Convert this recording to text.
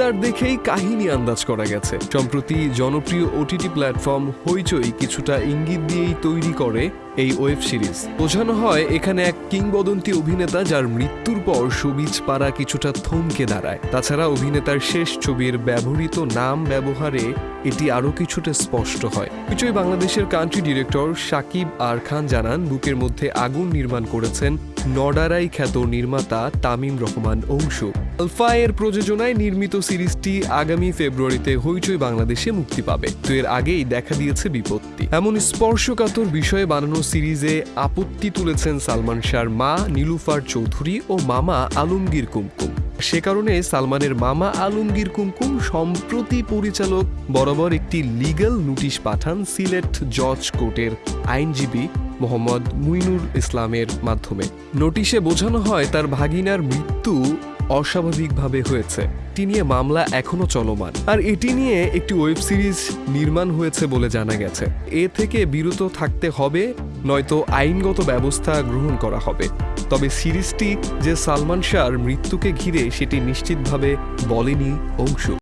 Teaser দেখেই কাহিনী আন্দাজ করা গেছে। সম্প্রতি জনপ্রিয় ওটিটি প্ল্যাটফর্ম হইচই কিছুটা ইঙ্গিত দিয়েই তৈরি করে এই ওয়েব সিরিজ। বোঝানো হয়, এখানে এক কিংবদন্তি অভিনেতা যার মৃত্যুর পর সবিজ পাড়া কিছুটা থমকে দাঁড়ায়। তাছাড়া অভিনেতার শেষ ছবির ব্যবহৃত নাম ব্যবহারে এটি আরও কিছুটা স্পষ্ট হয়। হইচই বাংলাদেশের country director Sakib R Khan জানান, বুকের মধ্যে আগুন নির্মাণ করেছেন নডারাই খ্যাত নির্মাতা তামিম রহমান অংশু। আলফা এর প্রযোজনায় নির্মিত সিরিজটি আগামী ফেব্রুয়ারিতে হইচই বাংলাদেশে মুক্তি পাবে। তো এর আগেই দেখা দিয়েছে বিপত্তি। এমন স্পর্শকাতর বিষয়ে বানানো সিরিজে আপত্তি তুলেছেন সালমান শাহর মা নীলুফার চৌধুরী ও মামা আলমগীর কুমকুম। সে কারণে সালমানের মামা আলমগীর কুমকুম সম্প্রতি পরিচালক বরাবর একটি লিগ্যাল নোটিশ পাঠান সিলেট জজ কোর্টের আইনজীবী মোহাম্মদ মুইনুর ইসলামের মাধ্যমে। নোটিশে বোঝানো হয়, তার ভাগিনার মৃত্যু অস্বাভাবিকভাবে হয়েছে। এটি নিয়ে মামলা এখনও চলমান। আর এটি নিয়ে একটি ওয়েব সিরিজ নির্মাণ হয়েছে বলে জানা গেছে। এ থেকে বিরত থাকতে হবে, নয়তো আইনগত ব্যবস্থা গ্রহণ করা হবে। তবে সিরিজটি যে সালমান শাহর মৃত্যুকে ঘিরে সেটি নিশ্চিতভাবে বলেনি অংশু।